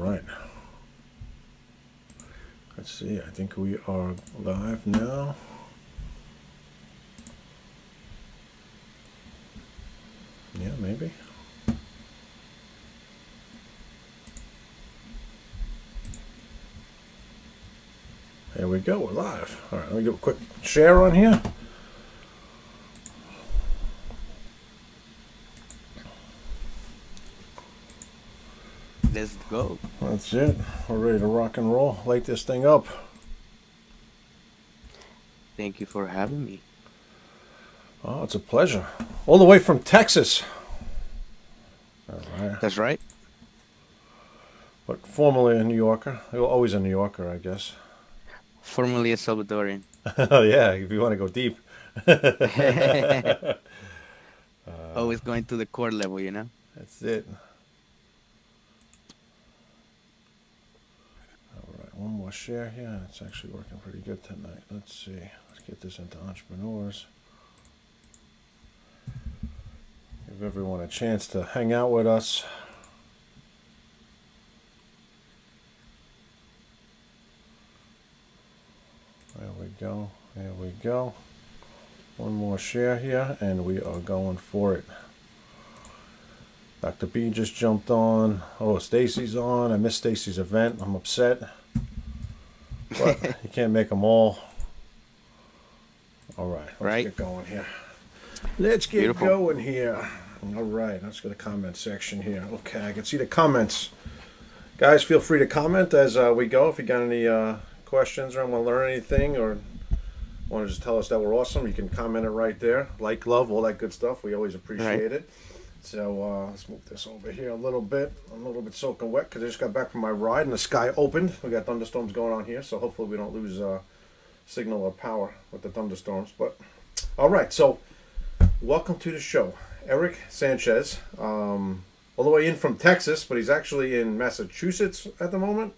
right. Let's see. I think we are live now. Yeah, maybe. There we go. We're live. All right. Let me do a quick share on here. Let's go. That's it. We're ready to rock and roll. Light this thing up. Thank you for having me. Oh, it's a pleasure. All the way from Texas. Right. That's right. But formerly a New Yorker. Well, Always a New Yorker, I guess. Formerly a Salvadorian. oh, yeah, if you want to go deep. Always going to the core level, you know? That's it. All share here. It's actually working pretty good tonight. Let's see. Let's get this into entrepreneurs. Give everyone a chance to hang out with us. There we go. There we go. One more share here, and we are going for it. Dr. B just jumped on. Oh, Stacy's on. I missed Stacy's event. I'm upset. But you can't make them all. All right, let's Right. get going here. Let's get Beautiful. going here. All right, let's go to the comment section here. Okay, I can see the comments. Guys, feel free to comment as uh, we go. If you got any uh, questions or want to learn anything or want to just tell us that we're awesome, you can comment it right there. Like, love, all that good stuff. We always appreciate it. So uh, let's move this over here a little bit. I'm a little bit soaking wet because I just got back from my ride and the sky opened. We got thunderstorms going on here, so hopefully we don't lose uh, signal or power with the thunderstorms. But all right, so welcome to the show, Eric Sanchez, um, all the way in from Texas, but he's actually in Massachusetts at the moment.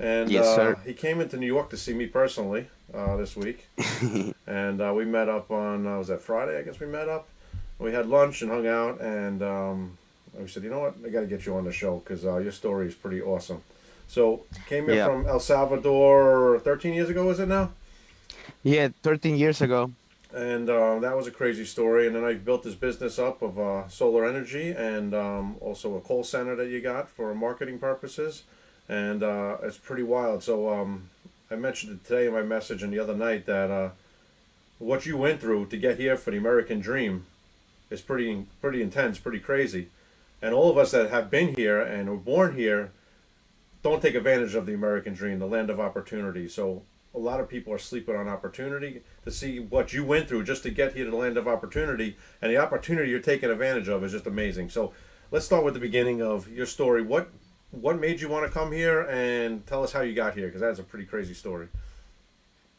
And Yes, uh, he came into New York to see me personally uh, this week, and uh, we met up on uh, was that Friday? I guess we met up. We had lunch and hung out, and um, we said, you know what, I got to get you on the show because uh, your story is pretty awesome. So came here Yeah. from El Salvador 13 years ago, is it now? Yeah, 13 years ago. and uh, that was a crazy story. And then I built this business up of uh, solar energy and um, also a call center that you got for marketing purposes, and uh, it's pretty wild. So um, I mentioned it today in my message and the other night that uh, what you went through to get here for the American dream is pretty pretty intense, pretty crazy, and all of us that have been here and were born here don't take advantage of the American dream, the land of opportunity. So a lot of people are sleeping on opportunity to see what you went through just to get here to the land of opportunity, and the opportunity you're taking advantage of is just amazing. So let's start with the beginning of your story. What what made you want to come here, and tell us how you got here, because that's a pretty crazy story.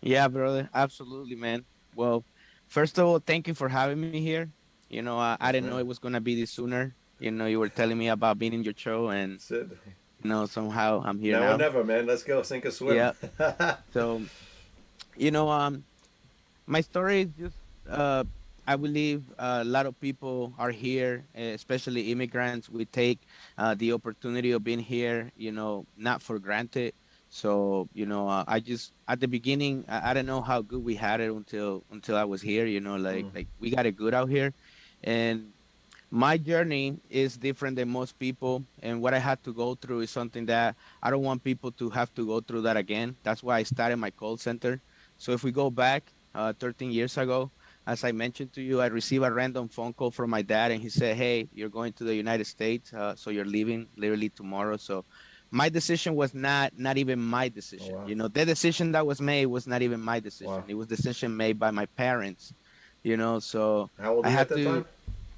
Yeah, brother. Absolutely, man. Well, first of all, thank you for having me here. You know, I, I didn't know it was going to be this sooner. You know, you were telling me about being in your show, and, you know, somehow I'm here now now. never, man. Let's go sink or swim. Yeah. So, you know, um, my story is just, uh, I believe uh, a lot of people are here, especially immigrants. We take uh, the opportunity of being here, you know, not for granted. So, you know, uh, I just at the beginning, I, I didn't know how good we had it until until I was here. You know, like Mm. like we got it good out here, and my journey is different than most people and what i had to go through is something that i don't want people to have to go through that again. That's why i started my call center. So if we go back uh, 13 years ago as i mentioned to you i received a random phone call from my dad and he said hey you're going to the united states uh, so you're leaving literally tomorrow. So my decision was not not even my decision. wow. you know the decision that was made was not even my decision. Wow. it was decision made by my parents you know so How old I had to- time?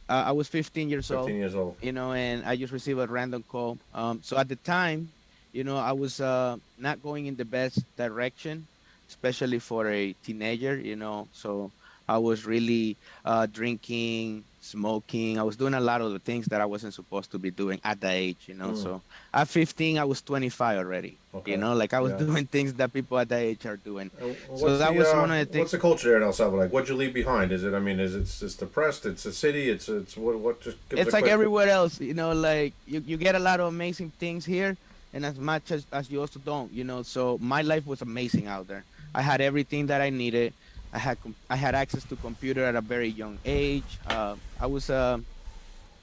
uh, i was 15 years old 15 years old. you know, and I just received a random call. Um, so at the time, you know, I was uh, not going in the best direction, especially for a teenager, you know. So I was really uh, drinking, smoking. I was doing a lot of the things that I wasn't supposed to be doing at that age, you know. Mm. So at 15, I was 25 already, Okay. you know, like I was Yeah. doing things that people at that age are doing. Uh, So that the, was uh, one of the things- What's the culture there in El Salvador like? What'd you leave behind? Is it? I mean, is it? It's depressed. It's a city. It's it's what? What? Just it's like quick- everywhere else you know like you, you get a lot of amazing things here and as much as, as you also don't you know so my life was amazing out there i had everything that i needed i had i had access to computer at a very young age. Uh, i was a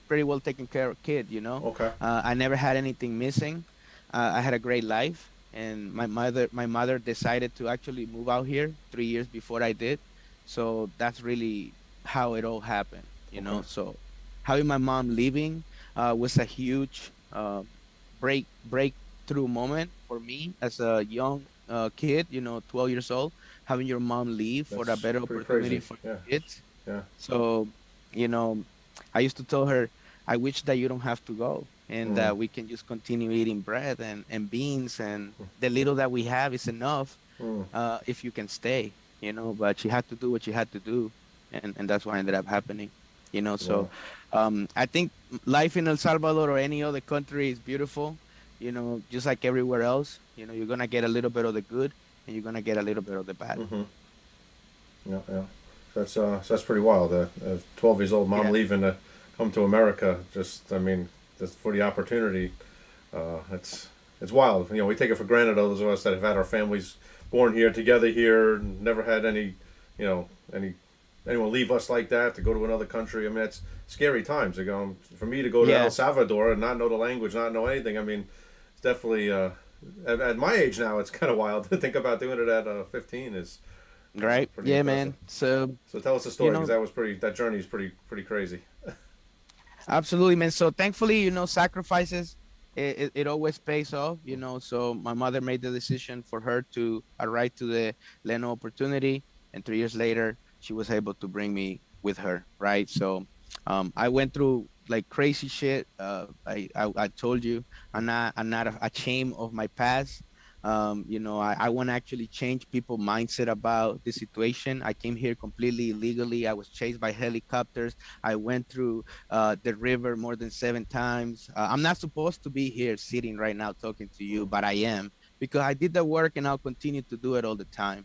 pretty well taken care of kid you know? Okay. uh, i never had anything missing. Uh, i had a great life and my mother my mother decided to actually move out here three years before i did. So that's really how it all happened you know? So having my mom leaving uh, was a huge uh, break breakthrough moment for me as a young uh, kid, you know, 12 years old, having your mom leave for a better opportunity crazy. for Yeah. kids. Yeah. So, you know, I used to tell her, I wish that you don't have to go and Mm. that we can just continue eating bread and, and beans and Mm. the little that we have is enough Mm. uh, if you can stay, you know, but she had to do what she had to do. And, and that's what ended up happening, you know, so um, I think life in El Salvador or any other country is beautiful. You know, just like everywhere else. You know, you're gonna get a little bit of the good, and you're gonna get a little bit of the bad. hmm Yeah, yeah. That's uh, that's pretty wild. Uh, uh, Twelve years old mom Yeah. leaving to come to America. Just, I mean, just for the opportunity. Uh, it's it's wild. You know, we take it for granted. Those of us that have had our families born here, together here, never had any, you know, any anyone leave us like that to go to another country. I mean, it's scary times. To go for me to go to Yeah. El Salvador and not know the language, not know anything. I mean, it's definitely uh, at, at my age now. It's kind of wild to think about doing it at uh, 15. Is Right? Yeah, impressive. man. So so tell us the story know- because that was pretty. That journey is pretty pretty crazy. absolutely, man. So thankfully, you know, sacrifices. It, it, it always pays off, you know. So my mother made the decision for her to arrive to the Leno opportunity, and three years later, she was able to bring me with her, right? So um, I went through like crazy shit. Uh, I, I I told you I'm not I'm not ashamed of my past. Um, you know, I, I want to actually change people' mindset about the situation. I came here completely illegally. I was chased by helicopters. I went through uh, the river more than seven times. Uh, I'm not supposed to be here sitting right now talking to you, but I am because I did the work and I'll continue to do it all the time.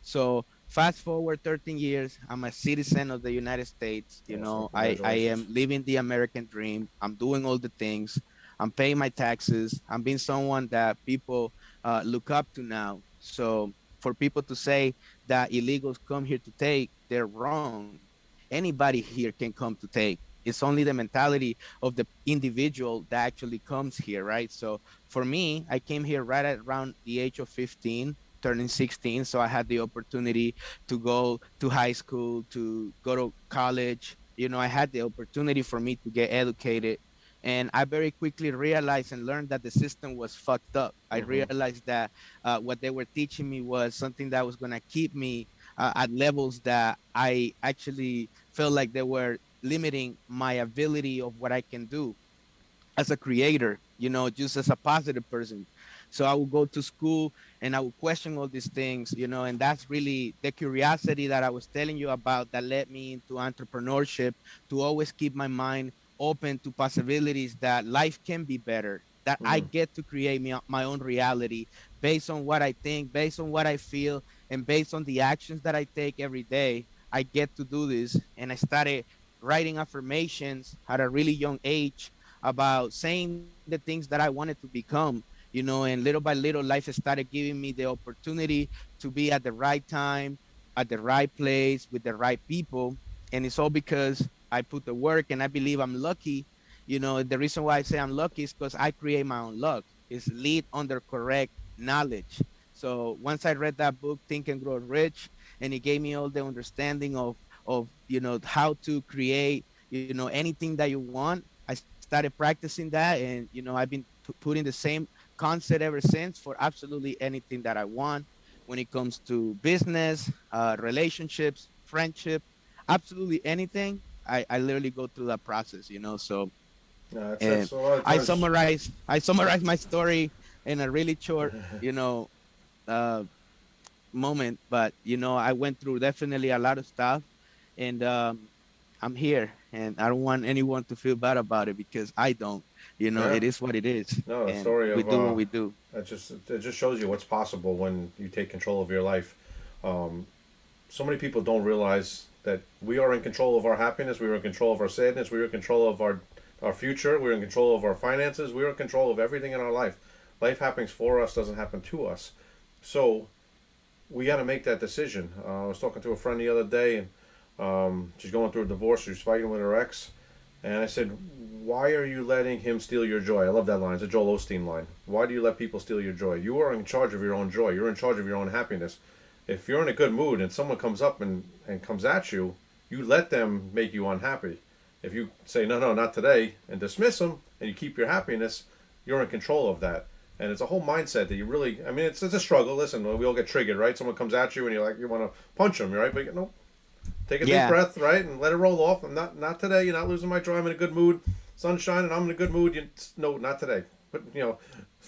So fast forward 13 years, I'm a citizen of the United States. You Awesome. know, I, I am living the American dream. I'm doing all the things. I'm paying my taxes. I'm being someone that people uh, look up to now. So for people to say that illegals come here to take, they're wrong. Anybody here can come to take. It's only the mentality of the individual that actually comes here, right? So for me, I came here right at around the age of 15, turning 16. So I had the opportunity to go to high school, to go to college. You know, I had the opportunity for me to get educated. And I very quickly realized and learned that the system was fucked up. I Mhm. realized that uh, what they were teaching me was something that was going to keep me uh, at levels that I actually felt like they were limiting my ability of what I can do as a creator, you know, just as a positive person. So I would go to school and I would question all these things, you know, and that's really the curiosity that I was telling you about that led me into entrepreneurship to always keep my mind open to possibilities that life can be better, that I Mhm. get to create me, my own reality based on what I think, based on what I feel, and based on the actions that I take every day. I get to do this. And I started writing affirmations at a really young age about saying the things that I wanted to become, you know, and little by little, life started giving me the opportunity to be at the right time, at the right place, with the right people. And it's all because I put the work and I believe I'm lucky. You know, the reason why I say I'm lucky is because I create my own luck. It's lead under correct knowledge. So once I read that book, Think and Grow Rich, and it gave me all the understanding of of you know how to create you know anything that you want i started practicing that and you know i've been putting the same concept ever since for absolutely anything that i want. When it comes to business uh, relationships friendship absolutely anything I, I literally go through that process you know so Yeah, that's, And that's a lot of i summarize i summarize my story in a really short you know uh, moment but you know i went through definitely a lot of stuff and um, i'm here and i don't want anyone to feel bad about it because i don't you know Yeah. it is what it is No, the and story we of, do uh, what we do That just it just shows you what's possible when you take control of your life. Um, so many people don't realize that we are in control of our happiness. We are in control of our sadness. We are in control of our our future. We're in control of our finances. We are in control of everything in our life. life happens for us, doesn't happen to us. So we got to make that decision. Uh, I was talking to a friend the other day, and um, she's going through a divorce. She's fighting with her ex, and I said, "Why are you letting him steal your joy?" I love that line. It's a Joel Osteen line. Why do you let people steal your joy? You are in charge of your own joy. You're in charge of your own happiness. If you're in a good mood and someone comes up and, and comes at you, you let them make you unhappy. If you say no, no, not today, and dismiss them, and you keep your happiness, you're in control of that and it's a whole mindset that you really i mean it's, it's a struggle listen we all get triggered right someone comes at you and you're like you want to punch them right but you know take a Yeah. deep breath right and let it roll off. I'm not not today. You're not losing my joy. I'm in a good mood. Sunshine and i'm in a good mood. You no not today. But you know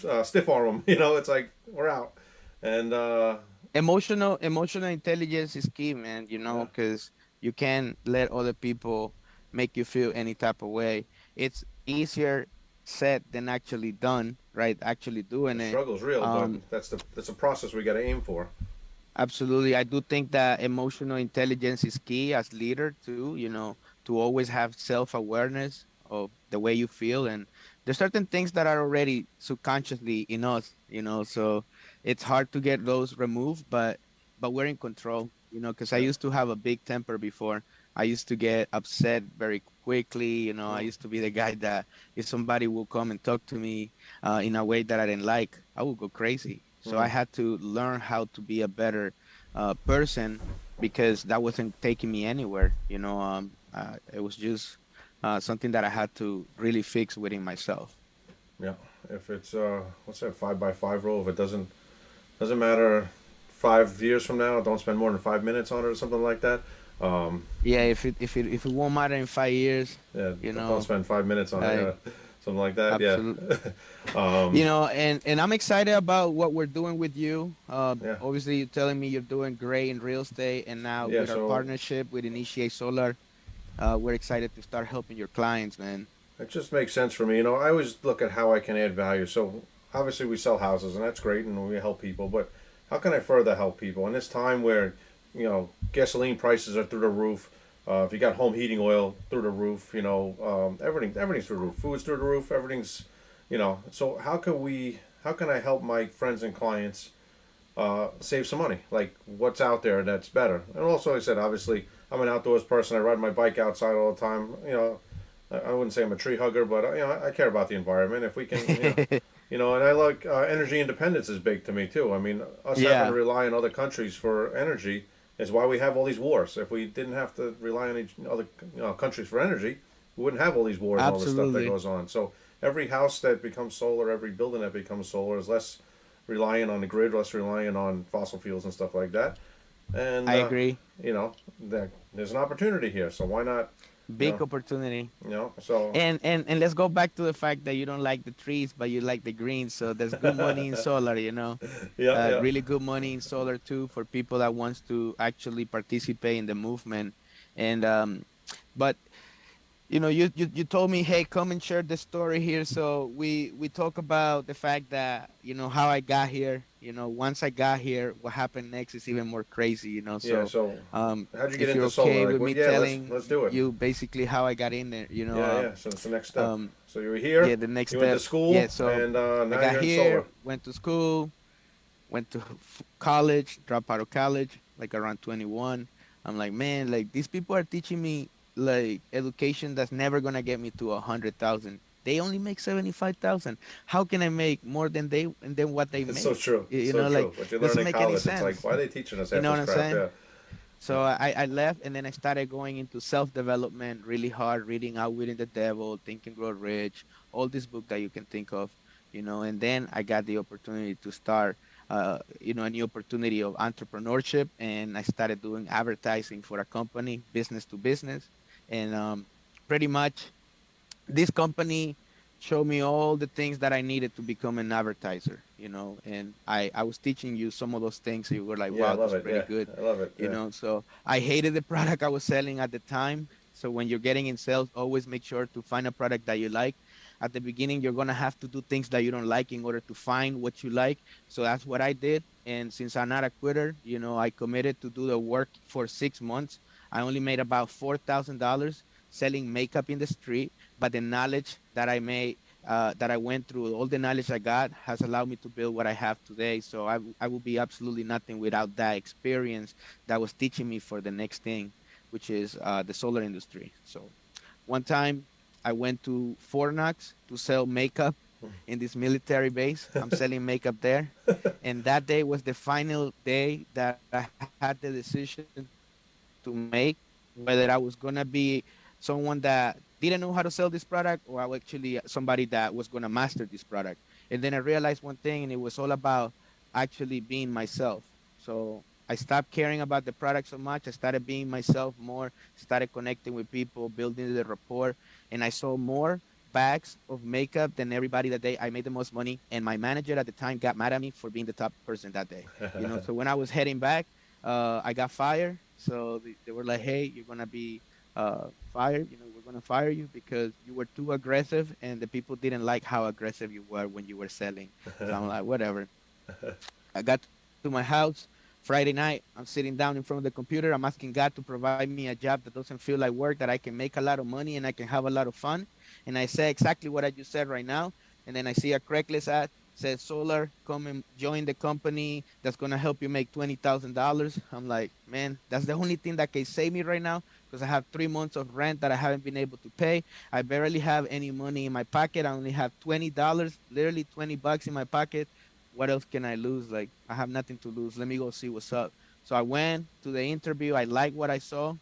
uh, stiff arm them you know it's like we're out. And uh emotional emotional intelligence is key man you know Yeah. because you can't let other people make you feel any type of way. It's easier said than actually done right actually doing the it. struggle's real um, but that's the that's a process we got to aim for absolutely. I do think that emotional intelligence is key as leader too you know to always have self-awareness of the way you feel. And there's certain things that are already subconsciously in us you know so it's hard to get those removed but but we're in control you know because i used to have a big temper before. I used to get upset very quickly you know. I used to be the guy that if somebody will come and talk to me uh, in a way that i didn't like i would go crazy so i Mm. had to learn how to be a better uh, person because that wasn't taking me anywhere you know um, uh, it was just uh, something that i had to really fix within myself yeah if it's uh what's that five by five rule if it doesn't doesn't matter five years from now don't spend more than five minutes on it or something like that um yeah if it if it if it won't matter in five years Yeah, You don't know, spend five minutes on it. I- Yeah. Something like that. Absolutely. Yeah. um, you know and and i'm excited about what we're doing with you uh Yeah. obviously you're telling me you're doing great in real estate and now Yeah, with our partnership with initiate solar uh we're excited to start helping your clients man it just makes sense for me. You know, I always look at how I can add value. So obviously we sell houses, and that's great, and we help people. But how can I further help people in this time where, you know, gasoline prices are through the roof? Uh, if you got home heating oil through the roof, you know, um, everything everything's through the roof. Food's through the roof. Everything's, you know. So how can we? How can I help my friends and clients uh, save some money? Like what's out there that's better? And also, like I said, obviously, I'm an outdoors person. I ride my bike outside all the time. You know, I I wouldn't say I'm a tree hugger, but uh, you know, I I care about the environment. If we can, you know, you know and I like uh, energy independence is big to me too. I mean, us Yeah. having to rely on other countries for energy is why we have all these wars. If we didn't have to rely on each other you know, countries for energy, we wouldn't have all these wars and all the stuff that goes on. So every house that becomes solar, every building that becomes solar is less reliant on the grid, less reliant on fossil fuels and stuff like that. And i uh, agree You know, that there's an opportunity here, so why not? Big Yeah. opportunity You know, so And and and let's go back to the fact that you don't like the trees, but you like the greens. So there's good money in solar, you know. yeah, uh, yeah. Really good money in solar too for people that wants to actually participate in the movement. And um, but you know, you, you you told me, hey, come and share the story here. So we we talk about the fact that you know how I got here. You know, once I got here, what happened next is even more crazy. You know, so. yeah. So Um, how'd you get into okay solar? Like, with well, me yeah, let's- telling let's do it. you basically how I got in there, you know, yeah, um, yeah. So it's the next step. um, so you were here. yeah, the next you step. went to school. Yeah, so and uh, now I got here, solar. went to school, went to college, dropped out of college, like around 21. I'm like, man, like these people are teaching me like education that's never gonna get me to a hundred thousand. They only make seventy five thousand. How can I make more than they and then what they It's make? so true. You- you so know, true. like, what you doesn't in make any college, it's sense. like, why are they teaching us You know what I'm crap? saying? So I, I left and then I started going into self development really hard, reading Outwitting the Devil, Think and Grow Rich, all these books that you can think of, you know. And then I got the opportunity to start, uh, you know, a new opportunity of entrepreneurship, and I started doing advertising for a company, business to business, and um, pretty much this company showed me all the things that I needed to become an advertiser, you know. And I I was teaching you some of those things, you were like, wow, that's it. pretty Yeah, good I love it. you yeah. know so i hated the product i was selling at the time so when you're getting in sales always make sure to find a product that you like at the beginning you're going to have to do things that you don't like in order to find what you like so that's what i did and since i'm not a quitter you know i committed to do the work for six months i only made about $4000 selling makeup in the street but the knowledge that i made uh, that I went through, all the knowledge I got has allowed me to build what I have today. So I, I would be absolutely nothing without that experience that was teaching me for the next thing, which is uh, the solar industry. So one time I went to Fort Knox to sell makeup in this military base. I'm selling makeup there. And that day was the final day that I had the decision to make whether I was going to be someone that didn't know how to sell this product or I was actually somebody that was going to master this product. And then I realized one thing, and it was all about actually being myself. So I stopped caring about the product so much. I started being myself more, started connecting with people, building the rapport, and I saw more bags of makeup than everybody that day. I made the most money, and my manager at the time got mad at me for being the top person that day. You know, so when I was heading back, uh, I got fired. So they, were like, "Hey, you're gonna be uh, fired. You know, we're gonna fire you because you were too aggressive, and the people didn't like how aggressive you were when you were selling." So I'm like, "Whatever." I got to my house. Friday night, I'm sitting down in front of the computer. I'm asking God to provide me a job that doesn't feel like work, that I can make a lot of money and I can have a lot of fun. And I say exactly what I just said right now. And then I see a Craigslist ad says solar come and join the company that's going to help you make $20000 i'm like man that's the only thing that can save me right now because i have three months of rent that i haven't been able to pay i barely have any money in my pocket i only have $20 literally 20 bucks in my pocket what else can I lose? Like I have nothing to lose. Let me go see what's up. So I went to the interview. I liked what I saw,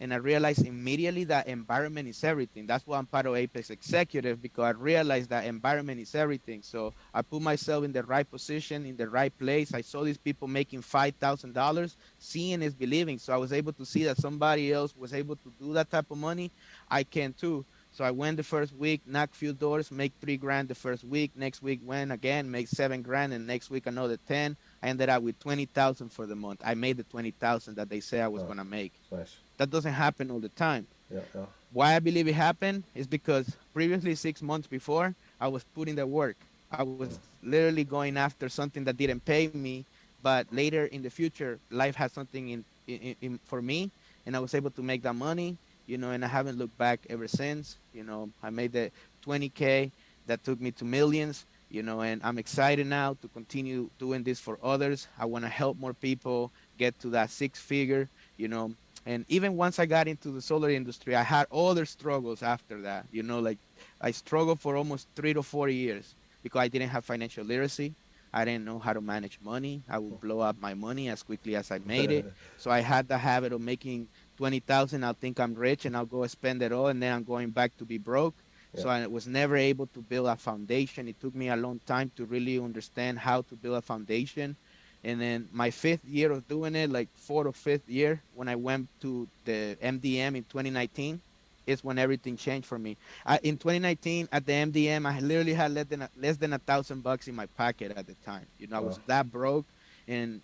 and I realized immediately that environment is everything. That's why I'm part of Apex Executive because I realized that environment is everything. So I put myself in the right position, in the right place. I saw these people making five thousand dollars. Seeing is believing. So I was able to see that somebody else was able to do that type of money. I can too. So I went the first week, knock few doors, make three grand the first week. Next week went again, make seven grand, and next week another ten. I ended up with twenty thousand for the month. I made the twenty thousand that they say I was oh, gonna make. Nice. That doesn't happen all the time. Yeah, yeah. Why I believe it happened is because previously six months before I was putting the work. I was literally going after something that didn't pay me, but later in the future, life has something in, in, in for me, and I was able to make that money you know, and I haven't looked back ever since. You know, I made the 20K that took me to millions, you know, and I'm excited now to continue doing this for others. I want to help more people get to that six figure, you know. And even once I got into the solar industry, I had other struggles after that, you know, like I struggled for almost three to four years because I didn't have financial literacy. I didn't know how to manage money. I would blow up my money as quickly as I made it. so I had the habit of making 20,000, I'll think I'm rich and I'll go spend it all and then I'm going back to be broke. Yeah. So I was never able to build a foundation. It took me a long time to really understand how to build a foundation. And then my fifth year of doing it, like fourth or fifth year, when I went to the MDM in 2019, is when everything changed for me. I, in 2019, at the MDM, I literally had less than a, less than a thousand bucks in my pocket at the time. You know, I was that broke, and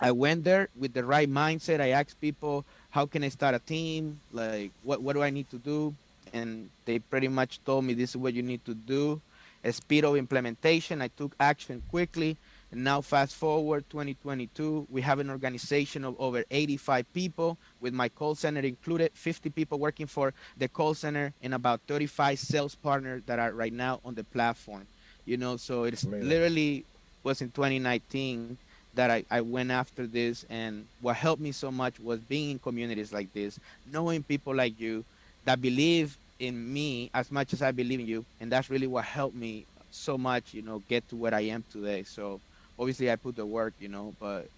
I went there with the right mindset. I asked people, how can I start a team? Like, what, what do I need to do? And they pretty much told me this is what you need to do. A speed of implementation. I took action quickly. And now, fast forward 2022, we have an organization of over 85 people, with my call center included, 50 people working for the call center, and about 35 sales partners that are right now on the platform. You know, so it's Amazing. literally was in 2019 that I, I went after this and what helped me so much was being in communities like this knowing people like you that believe in me as much as i believe in you and that's really what helped me so much you know get to where i am today so obviously i put the work you know but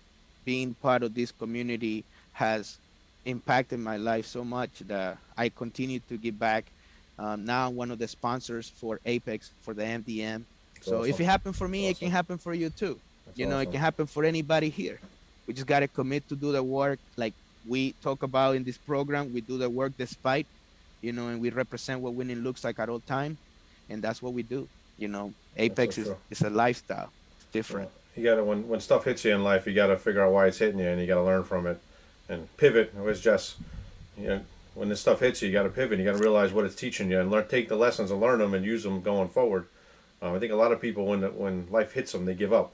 being part of this community has impacted my life so much that i continue to give back um, now i'm one of the sponsors for apex for the mdm so awesome. if it happened for me it can happen for you too that's you know, awesome. it can happen for anybody here. We just got to commit to do the work like we talk about in this program. We do the work despite, you know, and we represent what winning looks like at all time. And that's what we do. You know, Apex is, is a lifestyle. It's different. You got to, when, when stuff hits you in life, you got to figure out why it's hitting you and you got to learn from it and pivot. It was just, you know, when this stuff hits you, you got to pivot. You got to realize what it's teaching you and learn, take the lessons and learn them and use them going forward. Um, I think a lot of people, when when life hits them, they give up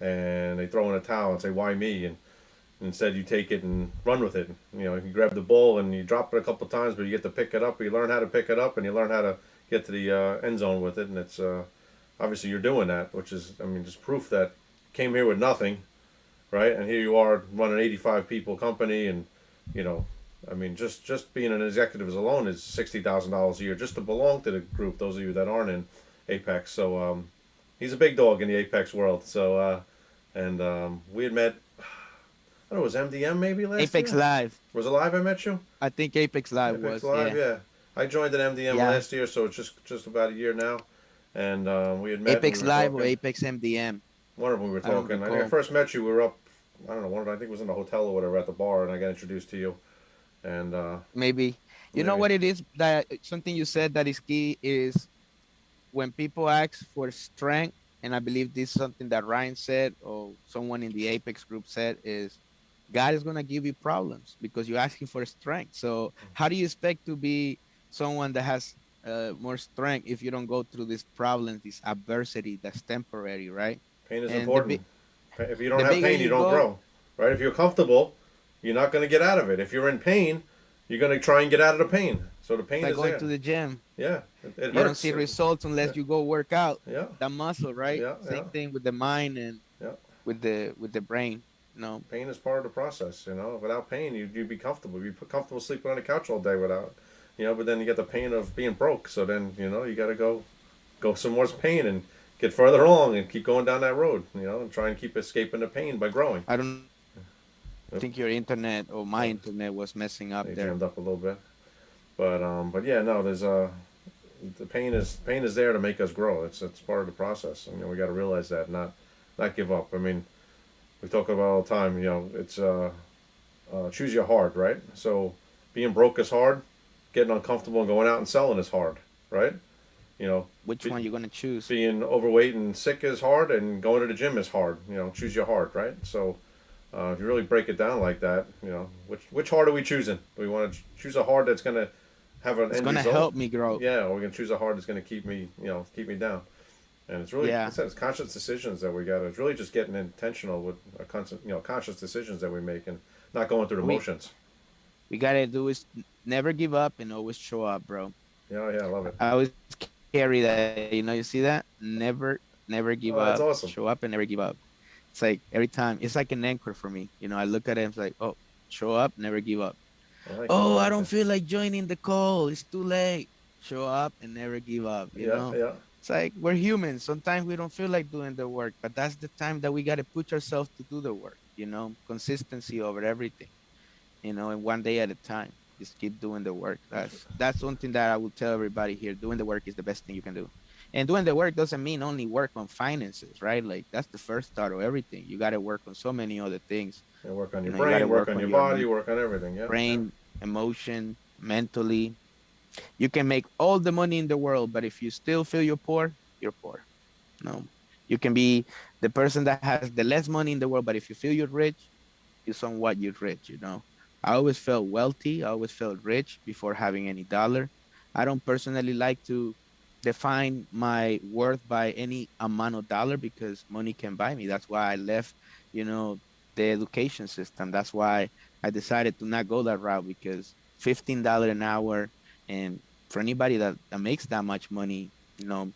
and they throw in a towel and say, "Why me?" and instead you take it and run with it. You know, you grab the ball and you drop it a couple times, but you get to pick it up. You learn how to pick it up, and you learn how to get to the uh, end zone with it, and it's uh, obviously you're doing that, which is I mean just proof that came here with nothing, right? And here you are running 85 people company, and you know, I mean just just being an executive alone is sixty thousand dollars a year just to belong to the group. Those of you that aren't in Apex, so um, he's a big dog in the Apex world. So uh, and um, we had met. I don't know, it was MDM maybe last Apex year? Live. Was it live I met you? I think Apex Live Apex was. Live, yeah. yeah. I joined at MDM Yeah. last year, so it's just just about a year now. And um, we had met. Apex we Live or. Apex MDM. One of them we were I talking. I, think I first met you. We were up. I don't know. One of, I think it was in the hotel or whatever at the bar, and I got introduced to you. And uh, maybe you know what it is that something you said that is key is when people ask for strength and i believe this is something that ryan said or someone in the apex group said is god is going to give you problems because you're asking for strength so how do you expect to be someone that has uh, more strength if you don't go through these problems this adversity that's temporary right pain is And important. If you don't have pain, you, don't go- grow. Right? If you're comfortable, you're not going to get out of it. If you're in pain, you're going to try and get out of the pain. So the pain like is going there. to the gym yeah, it, it you don't see results unless Yeah. you go work out Yeah, that muscle, right? Yeah, Same yeah. thing with the mind and Yeah. with the with the brain. Know, pain is part of the process. You know, without pain, you you'd be comfortable. You'd be comfortable sleeping on the couch all day without, you know. But then you get the pain of being broke. So then you know you got to go, go some more pain and get further along and keep going down that road. You know, and try and keep escaping the pain by growing. I don't Yep. think your internet or my internet was messing up They there. jammed up a little bit, but um, but yeah, no, there's uh, the pain is pain is there to make us grow. It's it's part of the process. and, You know, we got to realize that, not not give up. I mean, we talk about all the time. You know, it's uh, uh, choose your hard, right? So being broke is hard. Getting uncomfortable and going out and selling is hard, right? You know, Which Be- one you're gonna choose? being overweight and sick is hard, and going to the gym is hard. You know, choose your hard, right? So, uh, if you really break it down like that, you know, which which hard are we choosing? Do we want to choose a hard that's gonna have an It's end gonna result? help me grow. Yeah, or we're gonna choose a hard that's gonna keep me, you know, keep me down. And it's really, Yeah. it's, conscious decisions that we got. It's really just getting intentional with a constant, you know, conscious decisions that we make, and not going through the We- motions. We gotta do is never give up and always show up, bro. Yeah, yeah, I love it. I always carry that. You know, you see that? Never, never give Oh, up. that's awesome. Show up and never give up. It's like every time. It's like an anchor for me. You know, I look at it. and It's like, oh, show up, never give up. I like Oh. I don't feel like joining the call. It's too late. Show up and never give up. You Yeah, know, yeah. It's like we're humans. Sometimes we don't feel like doing the work, but that's the time that we got to put ourselves to do the work. You know, consistency over everything. You know, and one day at a time. Just keep doing the work. That's that's something that I will tell everybody here. Doing the work is the best thing you can do. And doing the work doesn't mean only work on finances, right? Like that's the first start of everything. You got to work on so many other things. And work on your You know, you brain, work, work on, your your body, men- work on everything. Yeah. brain, emotion, mentally. You can make all the money in the world, but if you still feel you're poor, you're poor. No. You can be the person that has the less money in the world, but if you feel you're rich, you somewhat you're rich, you know. I always felt wealthy, I always felt rich before having any dollar. I don't personally like to define my worth by any amount of dollar because money can buy me. That's why I left, you know, the education system. That's why I decided to not go that route because fifteen dollar an hour, and for anybody that, that makes that much money, you know,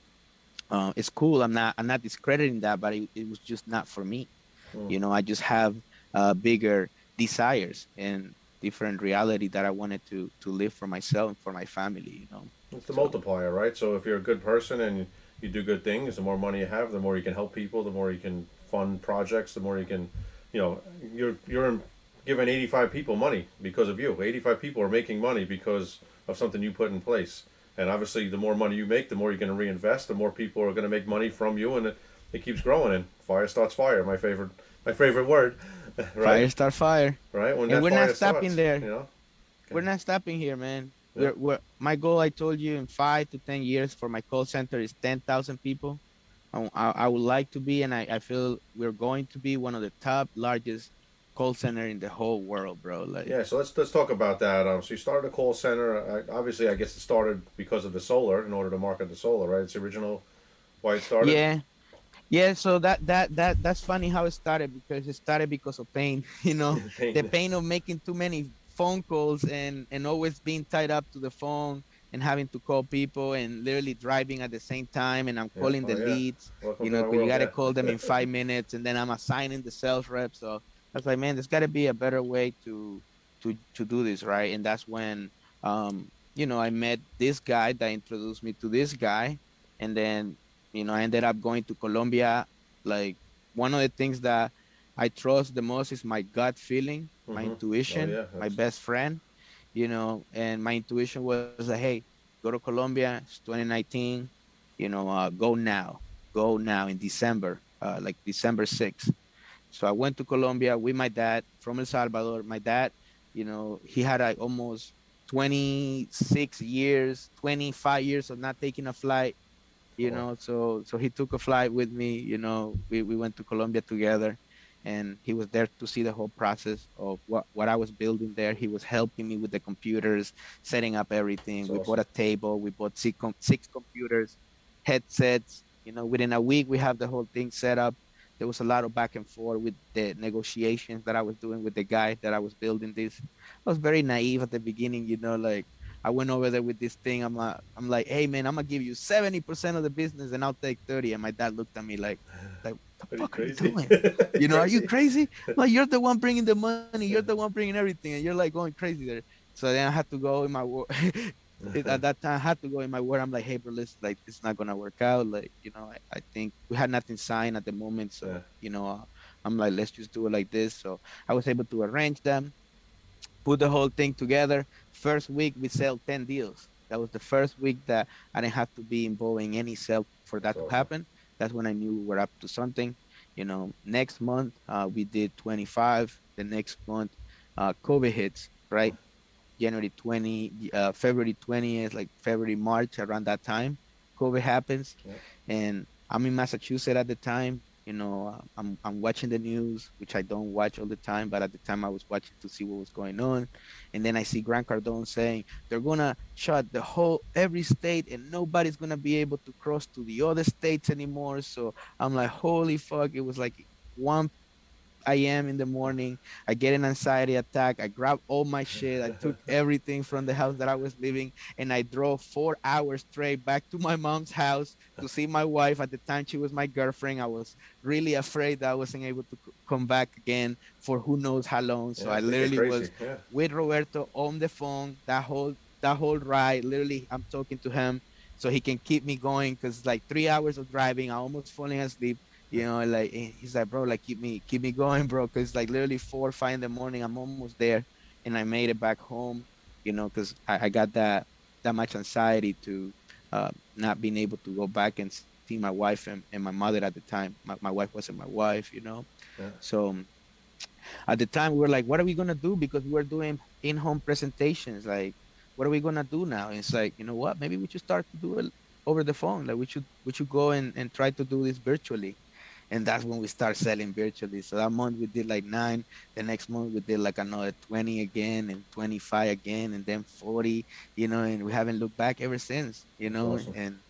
uh, it's cool. I'm not I'm not discrediting that, but it, it was just not for me. Mm. You know, I just have uh, bigger desires and different reality that I wanted to to live for myself and for my family. You know, It's the So- multiplier, right? So if you're a good person and you do good things, the more money you have, the more you can help people, the more you can fund projects, the more you can, you know, you're you're giving 85 people money because of you. 85 people are making money because of something you put in place. And obviously, the more money you make, the more you're going to reinvest. The more people are going to make money from you, and it, it keeps growing. And fire starts fire. My favorite, my favorite word, right? fire start fire. Right. When And we're not stopping starts, there. You know. We're not stopping here, man. Yeah. We're, we're, my goal, I told you, in five to ten years for my call center is ten thousand people. I, I, I would like to be, and I, I feel we're going to be one of the top largest call center in the whole world, bro. Like, Yeah, so let's let's talk about that. Um, so you started a call center. Uh, obviously, I guess it started because of the solar, in order to market the solar, right? It's the original why it started. Yeah. Yeah, so that that that that's funny how it started because it started because of pain, you know, Pain. the pain of making too many phone calls and and always being tied up to the phone and having to call people and literally driving at the same time and I'm Yeah. calling Oh, the yeah. leads, Welcome you know, you got to yeah. call them in five minutes and then I'm assigning the sales rep. So I was like, man, there's got to be a better way to, to, to do this. Right. And that's when, um, you know, I met this guy that introduced me to this guy. And then, you know, I ended up going to Colombia. Like one of the things that I trust the most is my gut feeling, my Mhm. Oh, intuition, yeah, my best friend, you know, and my intuition was like, hey, go to Colombia. It's 2019. You know, uh, go now. Go now in December, uh, like December 6th. So I went to Colombia with my dad from El Salvador. My dad, you know, he had like almost 26 years, 25 years of not taking a flight, you oh, Wow. know. So so he took a flight with me, you know. We, we went to Colombia together and he was there to see the whole process of what, what I was building there. He was helping me with the computers, setting up everything. That's we awesome. bought a table, we bought six, com- six computers, headsets. You know, within a week, we have the whole thing set up. There was a lot of back and forth with the negotiations that I was doing with the guy that I was building this. I was very naive at the beginning, you know, like I went over there with this thing. I'm like, I'm like, hey man, I'm gonna give you 70% of the business and I'll take 30. And my dad looked at me like, like, what the Are fuck are you doing? You know, are you crazy? Like you're the one bringing the money, you're the one bringing everything, and you're like going crazy there. So then I had to go in my word. At that time, I had to go in my word. I'm like, hey, bro, let's like, it's not gonna work out. Like, you know, I, I think we had nothing signed at the moment, so Yeah. you know, uh, I'm like, let's just do it like this. So I was able to arrange them, put the whole thing together. First week we sell 10 deals. That was the first week that I didn't have to be involved in any sale for that That's to awesome. happen. That's when I knew we were up to something. You know, next month uh, we did 25. The next month, uh, COVID hits, right? January 20, uh, February 20th, like February, March, around that time, COVID happens. And I'm in Massachusetts at the time. You know, uh, I'm, I'm watching the news, which I don't watch all the time, but at the time I was watching to see what was going on. And then I see Grant Cardone saying they're gonna shut the whole every state and nobody's gonna be able to cross to the other states anymore. So I'm like, holy fuck! It was like 1 a.m. in the morning. I get an anxiety attack. I grab all my shit. I took everything from the house that I was living, and I drove four hours straight back to my mom's house to see my wife. At the time, she was my girlfriend. I was really afraid that I wasn't able to come back again for who knows how long. So Yeah, I literally was Yeah. with Roberto on the phone that whole that whole ride. Literally, I'm talking to him so he can keep me going because like three hours of driving, I almost falling asleep. You know, like he's like, bro, like keep me keep me going, bro, because like literally four or five in the morning, I'm almost there, and I made it back home. You know, because I, I got that that much anxiety to uh, not being able to go back and see my wife and, and my mother at the time. My, my wife wasn't my wife, you know. Yeah. So at the time we were like, what are we gonna do? Because we were doing in-home presentations. Like, what are we gonna do now? And it's like, you know what? Maybe we should start to do it over the phone. Like we should we should go and, and try to do this virtually. And that's when we start selling virtually. So that month we did like nine. The next month we did like another 20 again and 25 again and then 40, you know, and we haven't looked back ever since, you know, awesome. and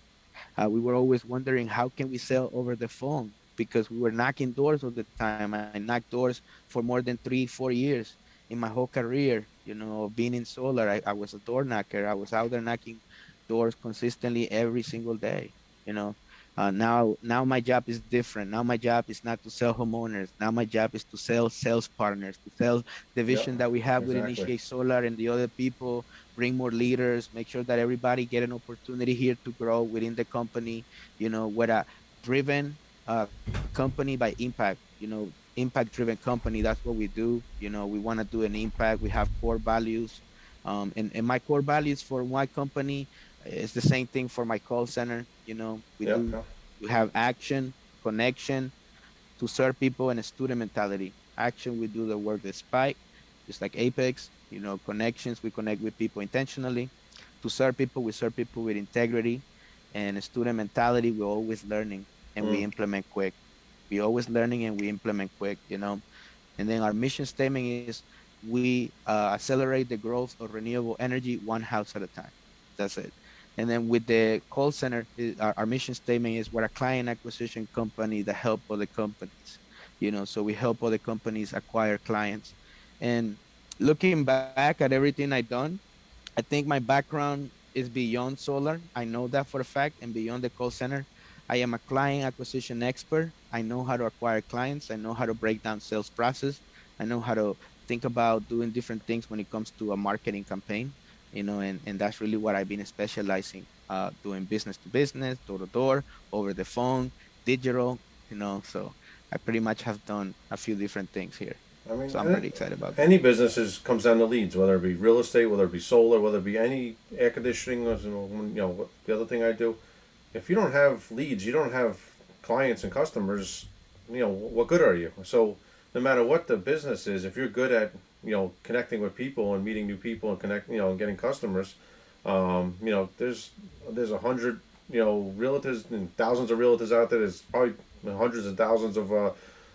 uh, we were always wondering how can we sell over the phone because we were knocking doors all the time. I knocked doors for more than three, four years in my whole career. You know, being in solar, I, I was a door knocker. I was out there knocking doors consistently every single day. You know, uh, now now my job is different. Now my job is not to sell homeowners. Now my job is to sell sales partners, to sell the vision that we have with exactly. Initiate Solar and the other people bring more leaders, make sure that everybody get an opportunity here to grow within the company. You know, we're a driven uh, company by impact. You know, impact driven company. That's what we do. You know, we want to do an impact. We have core values, um, and and my core values for my company is the same thing for my call center. You know, we Yeah, do yeah. we have action, connection, to serve people, and a student mentality. Action, we do the work despite, just like Apex. You know, connections, we connect with people intentionally. To serve people, we serve people with integrity. And a student mentality, we're always learning and we Mm. implement quick. We're always learning and we implement quick, you know. And then our mission statement is we uh, accelerate the growth of renewable energy one house at a time. That's it. And then with the call center, i- our, our mission statement is we're a client acquisition company that help other companies. You know, so we help other companies acquire clients. And looking back at everything I've done, I think my background is beyond solar. I know that for a fact, and beyond the call center. I am a client acquisition expert. I know how to acquire clients. I know how to break down sales process. I know how to think about doing different things when it comes to a marketing campaign, you know, and, and that's really what I've been specializing, uh, doing business to business, door to door, over the phone, digital, you know, so I pretty much have done a few different things here. I mean, So I'm pretty excited about that. Any business is comes down to leads, whether it be real estate, whether it be solar, whether it be any air conditioning, you know, you know, the other thing I do. If you don't have leads, you don't have clients and customers. You know, what good are you? So, no matter what the business is, if you're good at you know connecting with people and meeting new people and connect, you know, and getting customers, um, you know, there's there's a hundred you know realtors and thousands of realtors out there. There's probably hundreds and thousands of uh,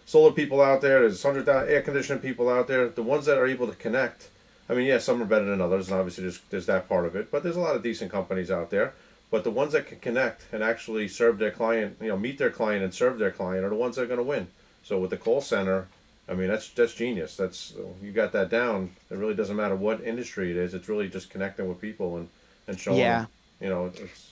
solar people out there. There's hundred air conditioning people out there. The ones that are able to connect. I mean, yeah, some are better than others, and obviously there's there's that part of it. But there's a lot of decent companies out there. But the ones that can connect and actually serve their client, you know, meet their client and serve their client, are the ones that are going to win. So with the call center, I mean, that's that's genius. That's you got that down. It really doesn't matter what industry it is. It's really just connecting with people and and showing. Yeah. You know, it's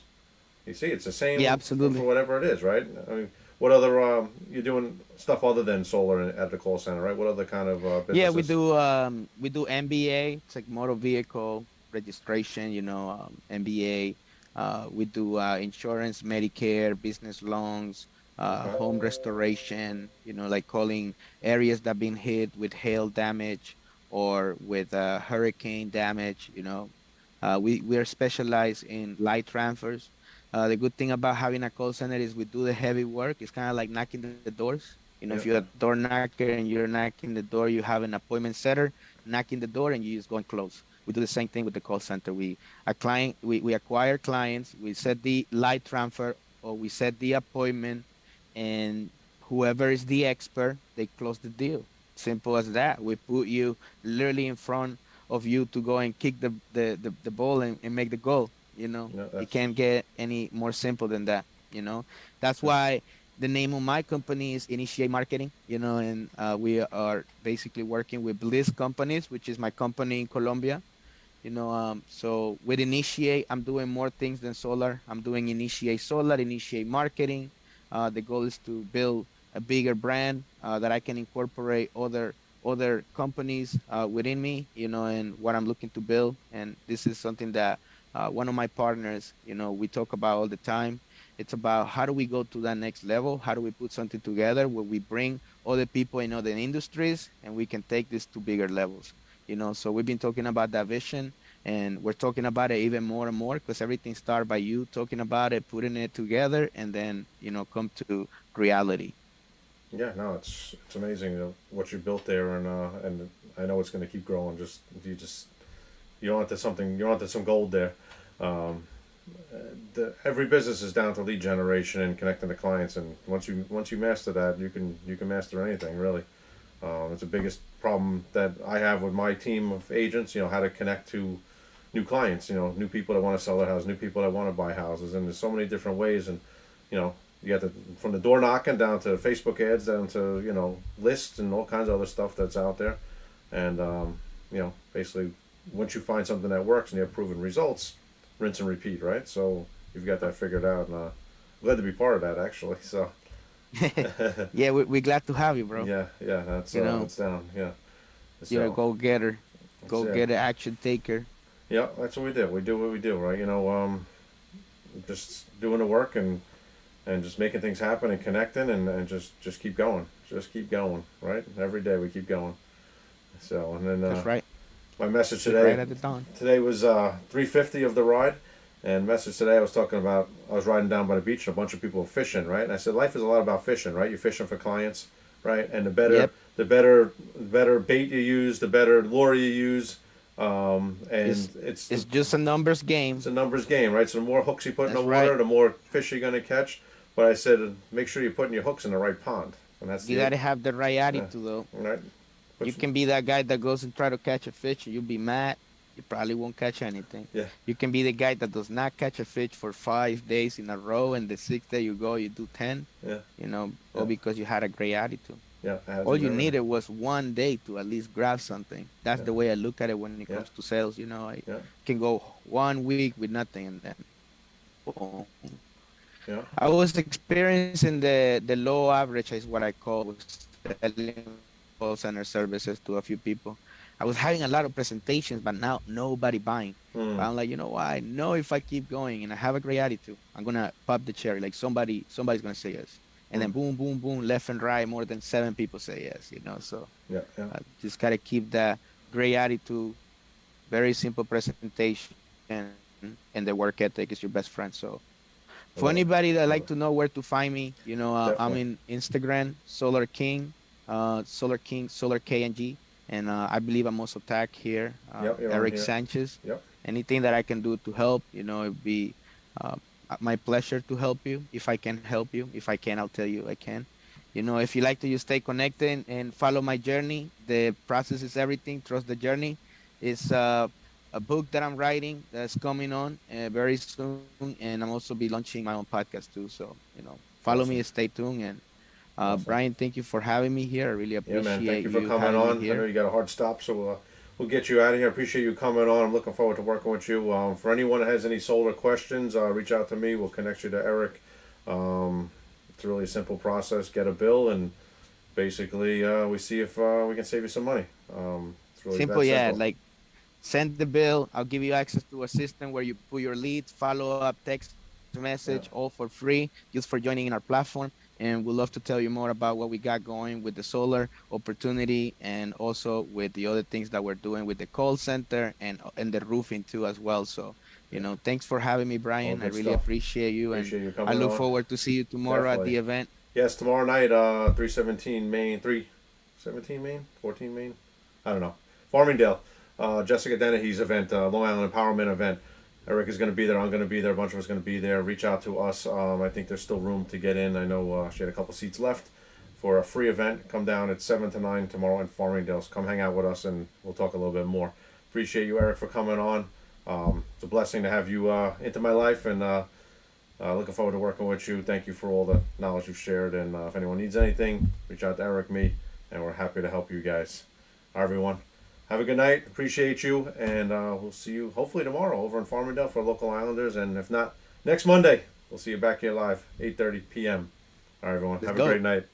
you see, it's the same. Yeah, for- absolutely. For whatever it is, right? I mean, what other um, you're doing stuff other than solar at the call center, right? What other kind of uh, businesses? Yeah, we do. Um, we do MBA. It's like motor vehicle registration. You know, um, MBA. Uh, we do uh, insurance, Medicare, business loans, uh, Okay. home restoration. You know, like calling areas that have been hit with hail damage or with uh, hurricane damage. You know, uh, we we are specialized in live transfers. Uh, the good thing about having a call center is we do the heavy work. It's kind of like knocking the doors. You know, if you're a door knocker and you're knocking the door, you have an appointment setter knocking the door and you just go and close. We do the same thing with the call center. We a client we, we acquire clients, we set the live transfer or we set the appointment and whoever is the expert, they close the deal. Simple as that. We put you literally in front of you to go and kick the, the, the, the ball and, and make the goal. You know, Yeah, it can't get any more simple than that. You know, that's why the name of my company is Initiate Marketing. You know, and uh, we are basically working with Bliss Companies, which is my company in Colombia. You know, um, so with Initiate, I'm doing more things than solar. I'm doing Initiate Solar, Initiate Marketing. Uh, the goal is to build a bigger brand uh, that I can incorporate other other companies uh, within me. You know, and what I'm looking to build. And this is something that uh, one of my partners, you know, we talk about all the time. It's about how do we go to that next level? How do we put something together where we bring other people in other industries and we can take this to bigger levels? You know, so we've been talking about that vision and we're talking about it even more and more because everything started by you talking about it, putting it together, and then, you know, come to reality. Yeah, no, it's it's amazing what you built there, and uh, and I know it's going to keep growing. Just you just you don't have something. You don't have some gold there. Um, the, every business is down to lead generation and connecting to clients, and once you once you master that, you can you can master anything really. Um, it's the biggest problem that I have with my team of agents. You know how to connect to new clients. You know new people that want to sell their house, new people that want to buy houses, and there's so many different ways. And you know you got the from the door knocking down to Facebook ads down to you know lists and all kinds of other stuff that's out there, and um, you know basically once you find something that works and you have proven results, rinse and repeat, right? So you've got that figured out, and uh, glad to be part of that actually. So yeah, we, we're glad to have you, bro. yeah, yeah, that's You uh, know. that's down, yeah. You're a go getter, go getter, action taker. Yeah, that's what we do. We do what we do, right? You know, um, just doing the work and and just making things happen and connecting and, and just just keep going, just keep going, right? Every day we keep going. So and then uh, That's right. my message today right at the dawn. today was uh, 350 of the ride and message today i was talking about i was riding down by the beach and a bunch of people were fishing right and i said life is a lot about fishing right you're fishing for clients right and the better Yep. the better the better bait you use the better lure you use um, and It's- it's It's just a numbers game. it's a numbers game right so the more hooks you put in the water right. the more fish you're going to catch but i said make sure you're putting your hooks in the right pond and that's You the gotta have the right attitude, though. right Put You can be that guy that goes and try to catch a fish, and you'll be mad. You probably won't catch anything. Yeah. You can be the guy that does not catch a fish for five days in a row, and the sixth day you go, you do ten. Yeah. You know, Yeah. all because you had a great attitude. Yeah. All you needed was one day to at least grab something. That's Yeah. the way I look at it when it Yeah. comes to sales. You know, I Yeah. can go one week with nothing and then boom. Yeah. I was experiencing the the low average is what I call selling call center services to a few people. I was having a lot of presentations, but now nobody buying. Mm. I'm like, you know what? I know if I keep going and I have a great attitude, I'm gonna pop the cherry. Like somebody, somebody's gonna say yes, and then Mm. boom, boom, boom, left and right, more than seven people say yes. You know, so Yeah. Yeah. I just gotta keep that great attitude, very simple presentation, and and the work ethic is your best friend. So for it. anybody that like to know where to find me, you know, uh, I'm in Instagram, Solar King, uh, Solar King, Solar KNG, and uh, I believe I'm also tagged here, uh, Yep, Eric here. Sanchez. Yep. Anything that I can do to help, you know, it'd be uh, my pleasure to help you. If I can help you, if I can, I'll tell you I can. You know, if you like to just stay connected and follow my journey, the process is everything. Trust the journey. It's uh, a book that I'm writing that's coming on uh, very soon, and I'm also be launching my own podcast too. So you know, follow me, Awesome. stay tuned, and uh, Awesome. Brian, thank you for having me here. I really appreciate Yeah, man. Thank you for coming having me on. I know here. you got a hard stop, so uh, we'll get you out of here. I appreciate you coming on. I'm looking forward to working with you. Um, for anyone that has any solar questions, uh, reach out to me. We'll connect you to Eric. Um, it's really a simple process. Get a bill, and basically, uh, we see if uh, we can save you some money. Um, it's really simple, that yeah. Like send the bill. I'll give you access to a system where you put your leads, follow up, text message, all for free, just for joining in our platform. And we'd love to tell you more about what we got going with the solar opportunity and also with the other things that we're doing with the call center and and the roofing too as well. So, you know, thanks for having me, Brian. I really stuff. appreciate you Appreciate you and coming I look on. forward to see you tomorrow at the event. Yes, tomorrow night, uh, 317 Main, 317 Main, 14 Main, I don't know. Farmingdale, uh, Jessica Dennehy's event, uh, Long Island Empowerment event. Eric is going to be there. I'm going to be there. A bunch of us going to be there. Reach out to us. Um, I think there's still room to get in. I know uh, she had a couple seats left for a free event. Come down at 7 to 9 tomorrow in Farmingdale. So come hang out with us and we'll talk a little bit more. Appreciate you, Eric, for coming on. Um, it's a blessing to have you uh, into my life and uh, uh, looking forward to working with you. Thank you for all the knowledge you've shared. And uh, if anyone needs anything, reach out to Eric, me, and we're happy to help you guys. Right, everyone. Have a good night. Appreciate you. And uh, we'll see you hopefully tomorrow over in Farmingdale for local Islanders. And if not, next Monday, we'll see you back here live, 8.30 p.m. All right, everyone. Let's have go. a great night.